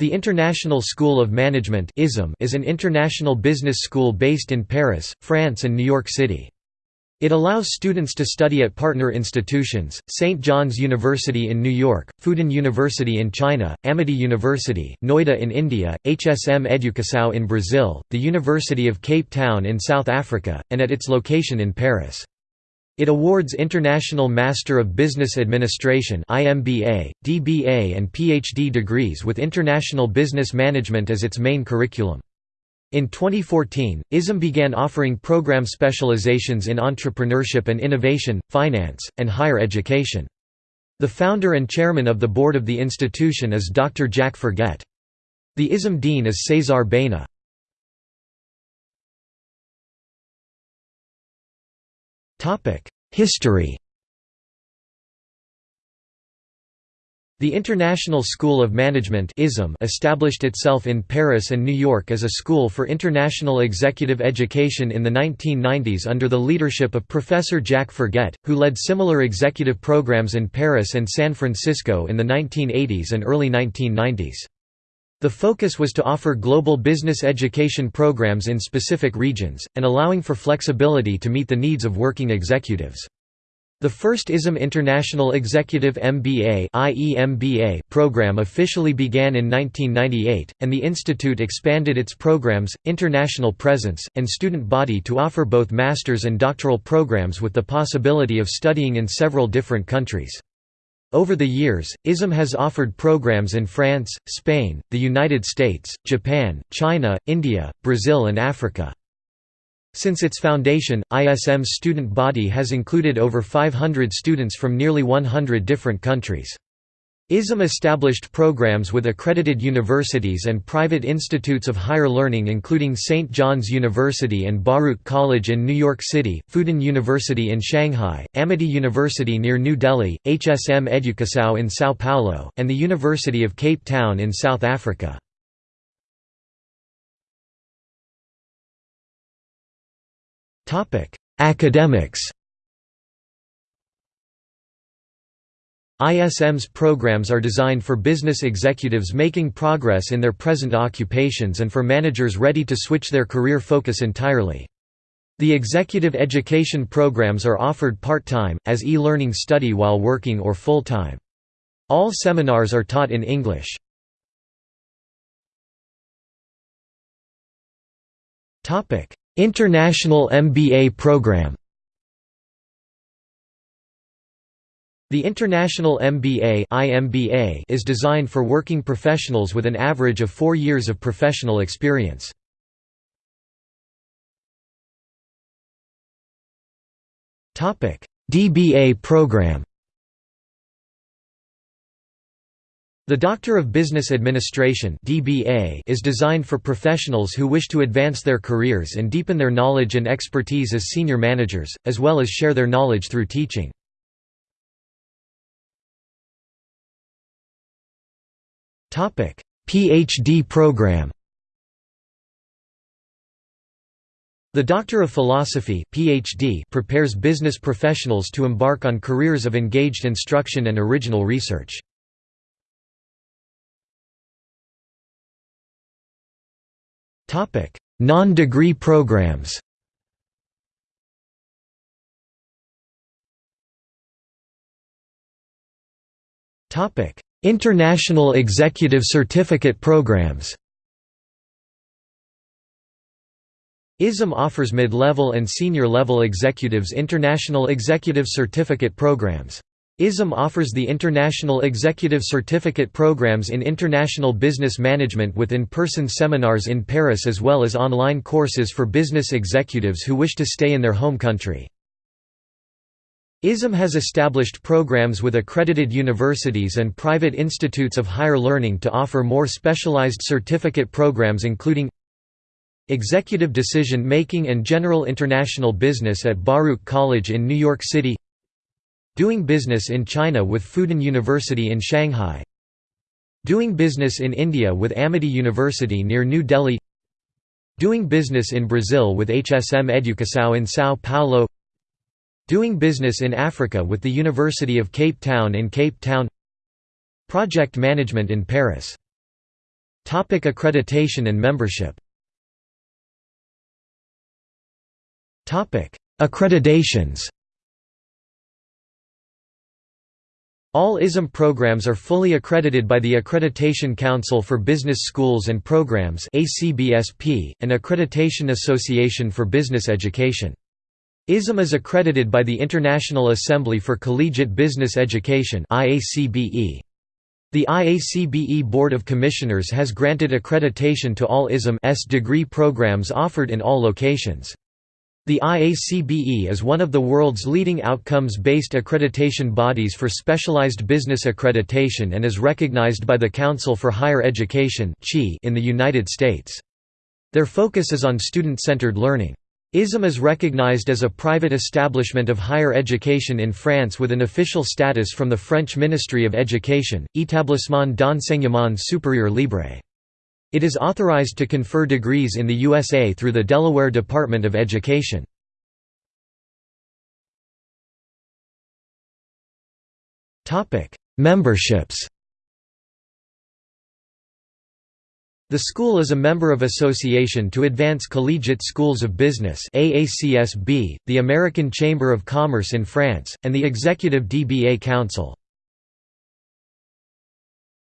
The International School of Management is an international business school based in Paris, France and New York City. It allows students to study at partner institutions, St. John's University in New York, Fudan University in China, Amity University, Noida in India, HSM Educação in Brazil, the University of Cape Town in South Africa, and at its location in Paris. It awards International Master of Business Administration IMBA, DBA and PhD degrees with International Business Management as its main curriculum. In 2014, ISM began offering program specializations in entrepreneurship and innovation, finance, and higher education. The founder and chairman of the board of the institution is Dr. Jack Forget. The ISM dean is Cesar Baena. History The International School of Management established itself in Paris and New York as a school for international executive education in the 1990s under the leadership of Professor Jack Forget, who led similar executive programs in Paris and San Francisco in the 1980s and early 1990s. The focus was to offer global business education programs in specific regions, and allowing for flexibility to meet the needs of working executives. The first ISM International Executive MBA program officially began in 1998, and the institute expanded its programs, international presence, and student body to offer both master's and doctoral programs with the possibility of studying in several different countries. Over the years, ISM has offered programs in France, Spain, the United States, Japan, China, India, Brazil and Africa. Since its foundation, ISM's student body has included over 500 students from nearly 100 different countries. ISM established programs with accredited universities and private institutes of higher learning including St. John's University and Baruch College in New York City, Fudan University in Shanghai, Amity University near New Delhi, HSM Educação in São Paulo, and the University of Cape Town in South Africa. Academics ISM's programs are designed for business executives making progress in their present occupations and for managers ready to switch their career focus entirely. The executive education programs are offered part-time, as e-learning study while working or full-time. All seminars are taught in English. International MBA program The International MBA is designed for working professionals with an average of four years of professional experience. DBA program The Doctor of Business Administration (DBA) is designed for professionals who wish to advance their careers and deepen their knowledge and expertise as senior managers, as well as share their knowledge through teaching. PhD program. The Doctor of Philosophy (PhD) prepares business professionals to embark on careers of engaged instruction and original research. Topic: Non-degree programs. International Executive Certificate Programs ISM offers mid-level and senior-level executives international executive certificate programs. ISM offers the International Executive Certificate programs in International Business Management with in-person seminars in Paris as well as online courses for business executives who wish to stay in their home country. ISM has established programs with accredited universities and private institutes of higher learning to offer more specialized certificate programs including Executive Decision Making and General International Business at Baruch College in New York City Doing Business in China with Fudan University in Shanghai Doing Business in India with Amity University near New Delhi Doing Business in Brazil with HSM Educação in São Paulo Doing business in Africa with the University of Cape Town in Cape Town. Project management in Paris. Topic accreditation and membership. Topic Accreditations. All ISM programs are fully accredited by the Accreditation Council for Business Schools and Programs (ACBSP), an Accreditation Association for Business Education. ISM is accredited by the International Assembly for Collegiate Business Education The IACBE Board of Commissioners has granted accreditation to all ISM degree programs offered in all locations. The IACBE is one of the world's leading outcomes-based accreditation bodies for specialized business accreditation and is recognized by the Council for Higher Education in the United States. Their focus is on student-centered learning. ISM is recognized as a private establishment of higher education in France with an official status from the French Ministry of Education, Établissement d'enseignement supérieur libre. It is authorized to confer degrees in the USA through the Delaware Department of Education. Memberships The school is a member of Association to Advance Collegiate Schools of Business AACSB, the American Chamber of Commerce in France, and the Executive DBA Council.